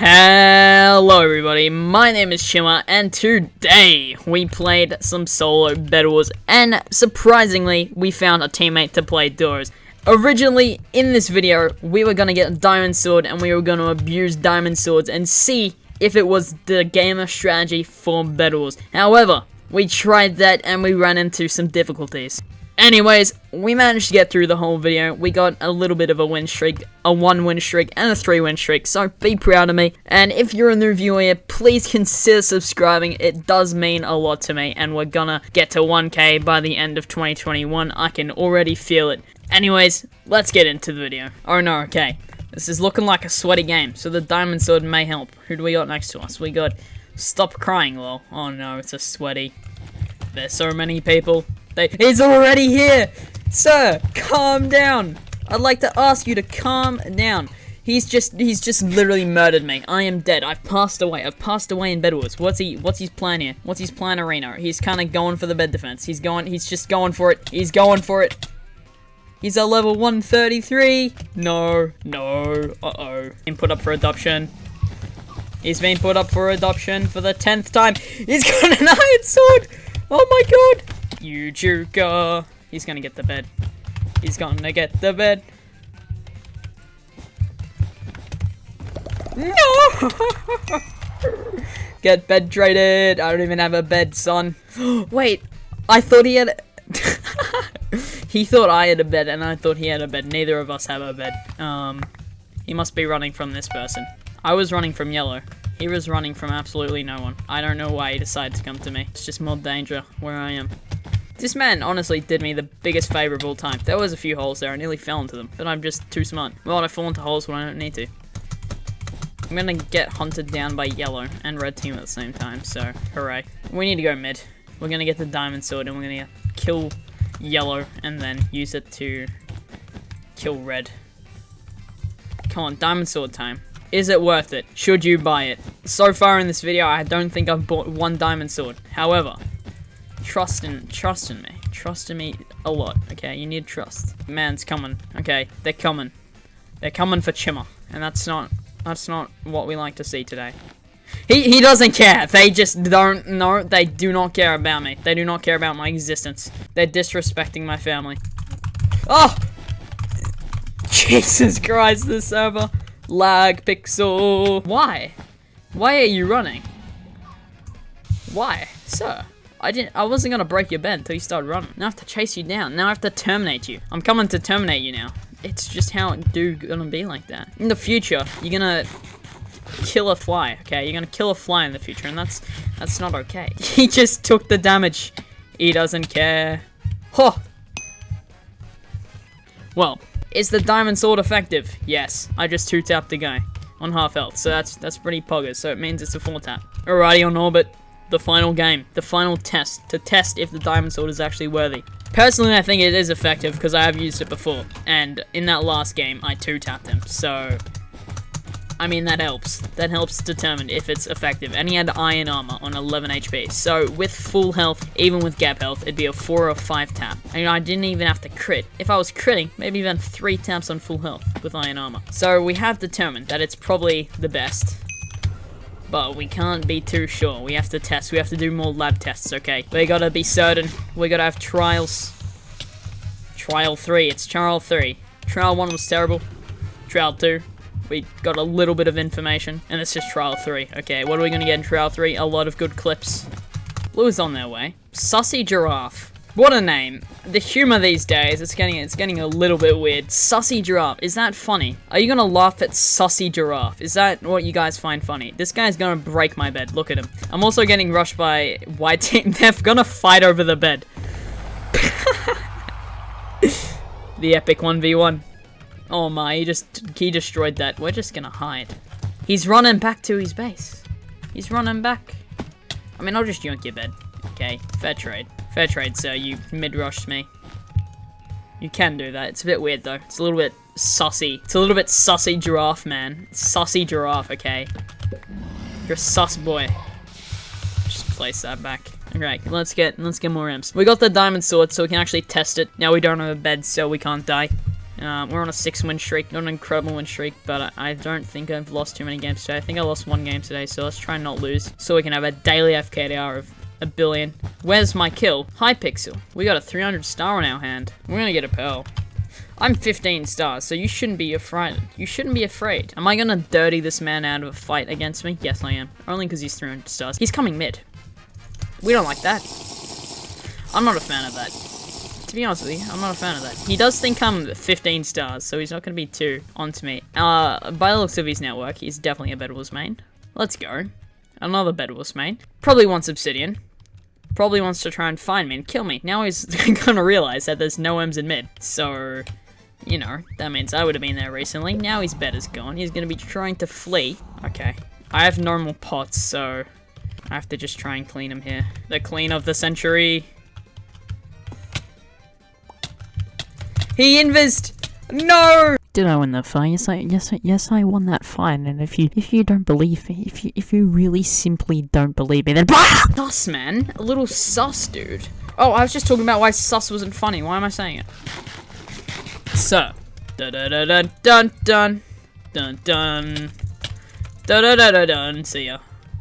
Hello everybody, my name is Shimmer, and today we played some solo Wars, and surprisingly, we found a teammate to play duos. Originally, in this video, we were gonna get a Diamond Sword, and we were gonna abuse Diamond Swords, and see if it was the gamer strategy for Wars. However, we tried that, and we ran into some difficulties. Anyways, we managed to get through the whole video. We got a little bit of a win streak, a one win streak, and a three win streak, so be proud of me. And if you're a new viewer here, please consider subscribing. It does mean a lot to me, and we're gonna get to 1k by the end of 2021. I can already feel it. Anyways, let's get into the video. Oh no, okay. This is looking like a sweaty game, so the diamond sword may help. Who do we got next to us? We got Stop Crying, lol. Oh no, it's a sweaty. There's so many people. They, he's already here! Sir, calm down! I'd like to ask you to calm down. He's just, he's just literally murdered me. I am dead. I've passed away. I've passed away in Bed Wars. What's he, what's his plan here? What's his plan arena? He's kind of going for the bed defense. He's going, he's just going for it. He's going for it. He's a level 133. No, no, uh-oh. Been put up for adoption. He's been put up for adoption for the 10th time. He's got an iron sword! Oh my god! You Joker. He's gonna get the bed. He's gonna get the bed. No! get bed traded. I don't even have a bed, son. Wait, I thought he had. he thought I had a bed, and I thought he had a bed. Neither of us have a bed. Um, he must be running from this person. I was running from yellow. He was running from absolutely no one. I don't know why he decided to come to me. It's just more danger where I am. This man honestly did me the biggest favor of all time. There was a few holes there, I nearly fell into them, but I'm just too smart. Well, I fall into holes when I don't need to. I'm gonna get hunted down by yellow and red team at the same time, so hooray. We need to go mid. We're gonna get the diamond sword and we're gonna kill yellow and then use it to kill red. Come on, diamond sword time. Is it worth it? Should you buy it? So far in this video, I don't think I've bought one diamond sword. However, trust in trust in me. Trust in me a lot, okay? You need trust. Man's coming. Okay, they're coming. They're coming for Chimmer. And that's not that's not what we like to see today. He he doesn't care. They just don't know. They do not care about me. They do not care about my existence. They're disrespecting my family. Oh! Jesus Christ, this server. Lag pixel. Why? Why are you running? Why? Sir. I didn't. I wasn't gonna break your bed until you started running. Now I have to chase you down. Now I have to terminate you. I'm coming to terminate you now. It's just how it do gonna be like that. In the future, you're gonna kill a fly. Okay, you're gonna kill a fly in the future, and that's that's not okay. He just took the damage. He doesn't care. Huh. Well, is the diamond sword effective? Yes. I just two tapped the guy on half health, so that's that's pretty poggers. So it means it's a full tap. Alrighty on orbit the final game, the final test, to test if the Diamond Sword is actually worthy. Personally, I think it is effective because I have used it before, and in that last game, I two-tapped him, so... I mean, that helps. That helps determine if it's effective. And he had iron armor on 11 HP. So, with full health, even with gap health, it'd be a 4 or 5 tap. And I didn't even have to crit. If I was critting, maybe even 3 taps on full health with iron armor. So, we have determined that it's probably the best but we can't be too sure. We have to test. We have to do more lab tests, okay? We gotta be certain. We gotta have trials. Trial 3. It's trial 3. Trial 1 was terrible. Trial 2. We got a little bit of information. And it's just trial 3. Okay, what are we gonna get in trial 3? A lot of good clips. Blue is on their way. Sussy Giraffe. What a name. The humor these days, it's getting it's getting a little bit weird. Sussy Giraffe, is that funny? Are you gonna laugh at Sussy Giraffe? Is that what you guys find funny? This guy's gonna break my bed, look at him. I'm also getting rushed by white team. They're gonna fight over the bed. the epic 1v1. Oh my, he just, he destroyed that. We're just gonna hide. He's running back to his base. He's running back. I mean, I'll just yoink your bed. Okay, fair trade. Fair trade, sir. You mid-rushed me. You can do that. It's a bit weird, though. It's a little bit sussy. It's a little bit sussy giraffe, man. Sussy giraffe, okay? You're a sus boy. Just place that back. Alright, let's get let's get more imps. We got the diamond sword, so we can actually test it. Now we don't have a bed, so we can't die. Um, we're on a six win streak, not an incredible win streak, but I, I don't think I've lost too many games today. I think I lost one game today, so let's try and not lose so we can have a daily FKDR of a billion. Where's my kill? Hypixel. We got a 300 star on our hand. We're gonna get a pearl. I'm 15 stars, so you shouldn't be afraid. You shouldn't be afraid. Am I gonna dirty this man out of a fight against me? Yes, I am. Only because he's 300 stars. He's coming mid. We don't like that. I'm not a fan of that. To be honest with you, I'm not a fan of that. He does think I'm 15 stars, so he's not gonna be too onto me. Uh, by the looks of his network, he's definitely a Bedwars main. Let's go. Another Bedwars main. Probably wants Obsidian probably wants to try and find me and kill me. Now he's gonna realize that there's no M's in mid. So, you know, that means I would have been there recently. Now his bed is gone. He's gonna be trying to flee. Okay. I have normal pots, so I have to just try and clean him here. The clean of the century. He invised! No! Did I win the fight? Yes, I yes I, yes I won that fight. And if you if you don't believe me, if you if you really simply don't believe me, then ah! sus man, a little sus dude. Oh, I was just talking about why sus wasn't funny. Why am I saying it? So, dun dun dun dun dun dun dun dun dun dun dun dun. See ya.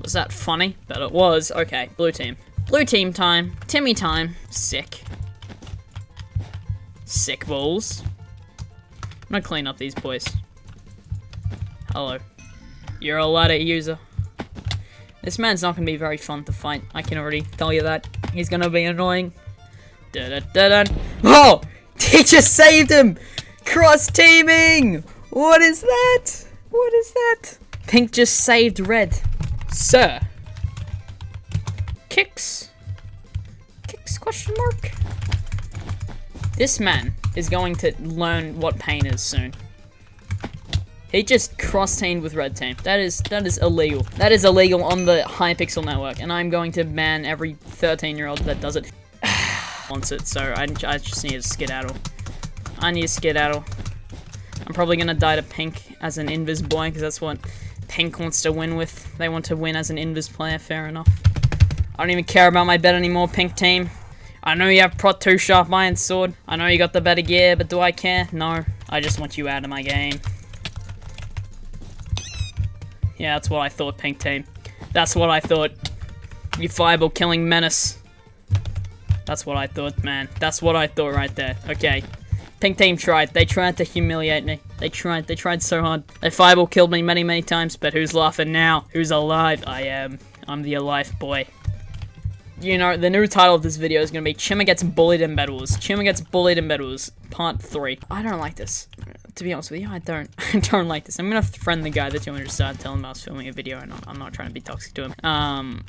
Was that funny? Bet it was. Okay, blue team. Blue team time. Timmy time. Sick. Sick balls. I'm gonna clean up these boys. Hello. You're a ladder user. This man's not gonna be very fun to fight. I can already tell you that. He's gonna be annoying. Oh! He just saved him! Cross teaming! What is that? What is that? Pink just saved red. Sir. Kicks. Kicks question mark? This man is going to learn what pain is soon. He just cross-teamed with red team. That is that is illegal. That is illegal on the Hypixel network, and I'm going to ban every 13-year-old that does it. wants it, so I, I just need to skedaddle. I need to skedaddle. I'm probably gonna die to Pink as an Invis boy, because that's what Pink wants to win with. They want to win as an Invis player, fair enough. I don't even care about my bet anymore, Pink team. I know you have Pro 2 Sharp Iron Sword. I know you got the better gear, but do I care? No. I just want you out of my game. Yeah, that's what I thought, Pink Team. That's what I thought. You fireball killing menace. That's what I thought, man. That's what I thought right there. Okay. Pink Team tried. They tried to humiliate me. They tried. They tried so hard. They fireball killed me many, many times, but who's laughing now? Who's alive? I am. I'm the alive boy you know, the new title of this video is to be Chima Gets Bullied in Bed Wars. Chima Gets Bullied in Bed Wars, Part 3. I don't like this. To be honest with you, I don't. I don't like this. I'm to friend the guy that you want telling him I was filming a video and I'm not trying to be toxic to him. Um...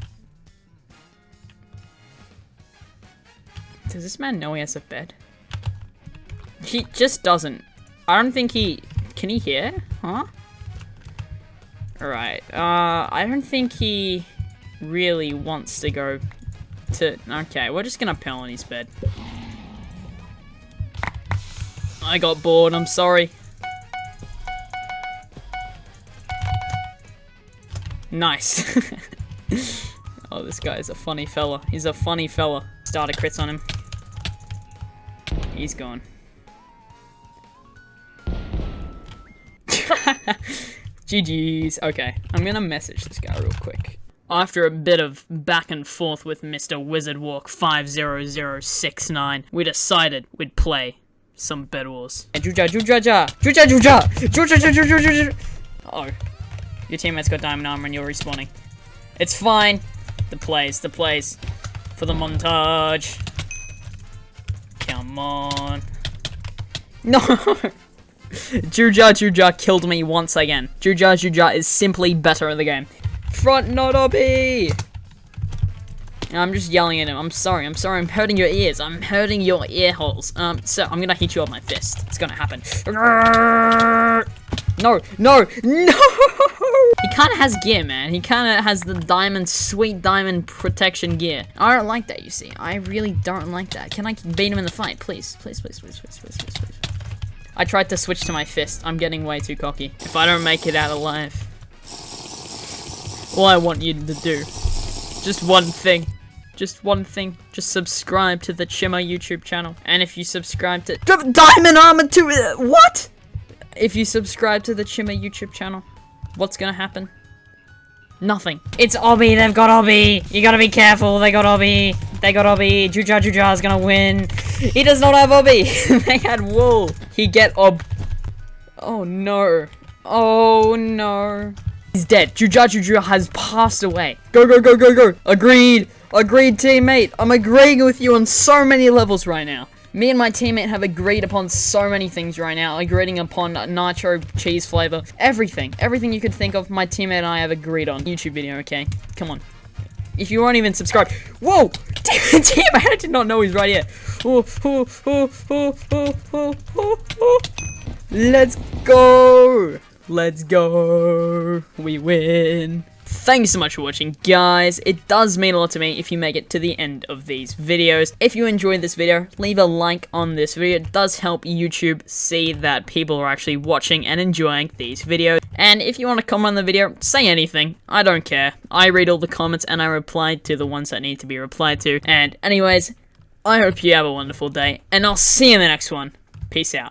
Does this man know he has a bed? He just doesn't. I don't think he... Can he hear? Huh? Alright. Uh, I don't think he really wants to go to... Okay, we're just gonna pell on his bed. I got bored, I'm sorry. Nice. oh, this guy is a funny fella. He's a funny fella. Starter crits on him. He's gone. GG's. Okay, I'm gonna message this guy real quick. After a bit of back and forth with Mr. Wizardwalk 50069, we decided we'd play some Bed Wars. Oh. Your teammate's got diamond armor and you're respawning. It's fine. The plays, the plays. For the montage. Come on. No! Juja Juja killed me once again. Juja Juja is simply better in the game. Front not obby! I'm just yelling at him. I'm sorry. I'm sorry. I'm hurting your ears. I'm hurting your ear holes. Um, so I'm gonna hit you with my fist. It's gonna happen. No, no, no! He kind of has gear, man. He kind of has the diamond, sweet diamond protection gear. I don't like that, you see. I really don't like that. Can I beat him in the fight? Please, please, please, please, please, please, please, please. I tried to switch to my fist. I'm getting way too cocky. If I don't make it out alive, all I want you to do. Just one thing. Just one thing. Just subscribe to the Chima YouTube channel. And if you subscribe to Diamond Armor 2, uh, what? If you subscribe to the Chima YouTube channel, what's gonna happen? Nothing. It's Obby, they've got Obby. You gotta be careful, they got Obby. They got Obby. Juja Juja is gonna win. He does not have Obby. they had Wool. He get Ob. Oh no. Oh no. He's dead. Juja Juja has passed away. Go, go, go, go, go. Agreed. Agreed, teammate. I'm agreeing with you on so many levels right now. Me and my teammate have agreed upon so many things right now, agreeing upon nacho cheese flavor, everything, everything you could think of, my teammate and I have agreed on. YouTube video, okay? Come on. If you aren't even subscribed, whoa! Damn, I did not know he's right here. Let's go! Let's go! We win! Thank you so much for watching, guys. It does mean a lot to me if you make it to the end of these videos. If you enjoyed this video, leave a like on this video. It does help YouTube see that people are actually watching and enjoying these videos. And if you want to comment on the video, say anything. I don't care. I read all the comments and I reply to the ones that need to be replied to. And anyways, I hope you have a wonderful day, and I'll see you in the next one. Peace out.